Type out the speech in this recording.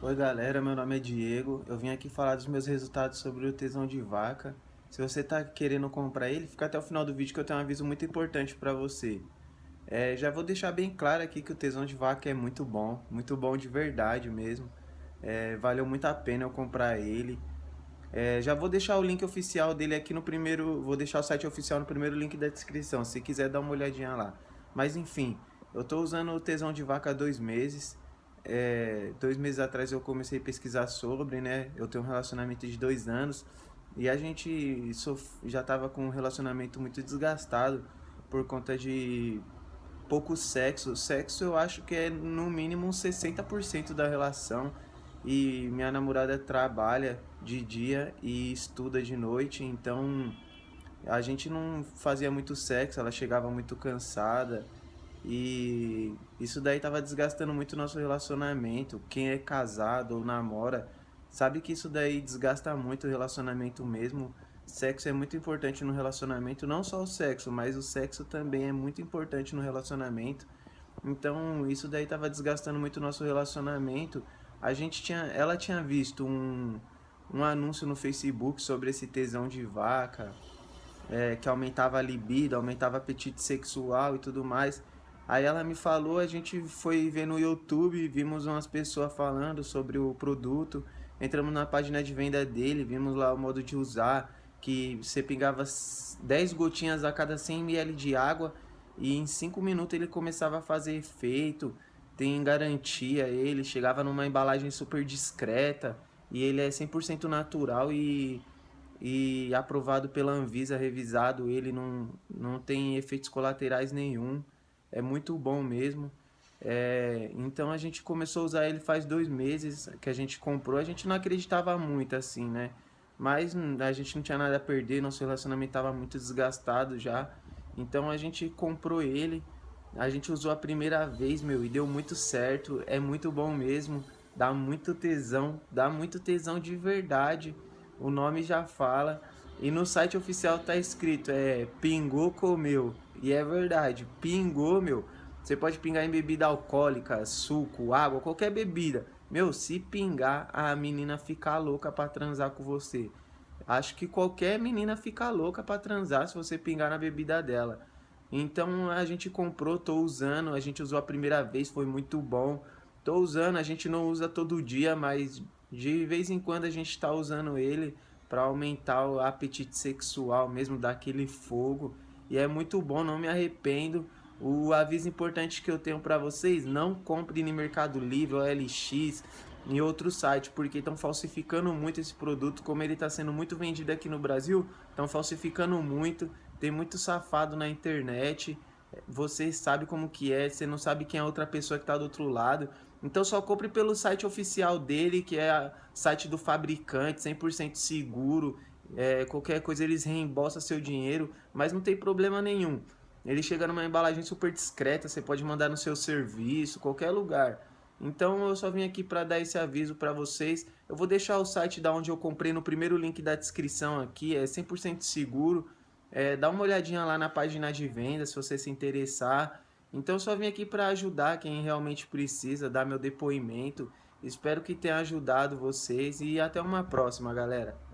Oi galera, meu nome é Diego, eu vim aqui falar dos meus resultados sobre o tesão de vaca. Se você está querendo comprar ele, fica até o final do vídeo que eu tenho um aviso muito importante para você. É, já vou deixar bem claro aqui que o tesão de vaca é muito bom, muito bom de verdade mesmo. É, valeu muito a pena eu comprar ele. É, já vou deixar o link oficial dele aqui no primeiro, vou deixar o site oficial no primeiro link da descrição, se quiser dar uma olhadinha lá. Mas enfim, eu estou usando o tesão de vaca há dois meses é, dois meses atrás eu comecei a pesquisar sobre, né? Eu tenho um relacionamento de dois anos e a gente já estava com um relacionamento muito desgastado por conta de pouco sexo. Sexo eu acho que é no mínimo 60% da relação e minha namorada trabalha de dia e estuda de noite, então a gente não fazia muito sexo, ela chegava muito cansada e isso daí tava desgastando muito o nosso relacionamento. Quem é casado ou namora sabe que isso daí desgasta muito o relacionamento mesmo. Sexo é muito importante no relacionamento, não só o sexo, mas o sexo também é muito importante no relacionamento. Então, isso daí tava desgastando muito o nosso relacionamento. A gente tinha, ela tinha visto um, um anúncio no Facebook sobre esse tesão de vaca, é, que aumentava a libido, aumentava apetite sexual e tudo mais. Aí ela me falou, a gente foi ver no YouTube, vimos umas pessoas falando sobre o produto, entramos na página de venda dele, vimos lá o modo de usar, que você pegava 10 gotinhas a cada 100 ml de água e em 5 minutos ele começava a fazer efeito, tem garantia ele, chegava numa embalagem super discreta e ele é 100% natural e, e aprovado pela Anvisa, revisado, ele não, não tem efeitos colaterais nenhum é muito bom mesmo. É, então a gente começou a usar ele faz dois meses que a gente comprou. A gente não acreditava muito assim, né? Mas a gente não tinha nada a perder, nosso relacionamento estava muito desgastado já. Então a gente comprou ele, a gente usou a primeira vez, meu, e deu muito certo. É muito bom mesmo, dá muito tesão, dá muito tesão de verdade. O nome já fala. E no site oficial tá escrito, é Pingou Comeu. E é verdade, pingou, meu. Você pode pingar em bebida alcoólica, suco, água, qualquer bebida. Meu, se pingar, a menina fica louca pra transar com você. Acho que qualquer menina fica louca pra transar se você pingar na bebida dela. Então a gente comprou, tô usando, a gente usou a primeira vez, foi muito bom. Tô usando, a gente não usa todo dia, mas de vez em quando a gente tá usando ele para aumentar o apetite sexual, mesmo daquele fogo. E é muito bom, não me arrependo. O aviso importante que eu tenho para vocês, não compre no Mercado Livre, OLX, em outro site, porque estão falsificando muito esse produto, como ele está sendo muito vendido aqui no Brasil, estão falsificando muito, tem muito safado na internet, você sabe como que é, você não sabe quem é a outra pessoa que está do outro lado, então só compre pelo site oficial dele, que é o site do fabricante, 100% seguro, é, qualquer coisa eles reembolsam seu dinheiro, mas não tem problema nenhum. Ele chega numa embalagem super discreta, você pode mandar no seu serviço, qualquer lugar. Então eu só vim aqui para dar esse aviso para vocês. Eu vou deixar o site da onde eu comprei no primeiro link da descrição aqui, é 100% seguro. É, dá uma olhadinha lá na página de venda se você se interessar. Então eu só vim aqui para ajudar quem realmente precisa, dar meu depoimento. Espero que tenha ajudado vocês e até uma próxima, galera.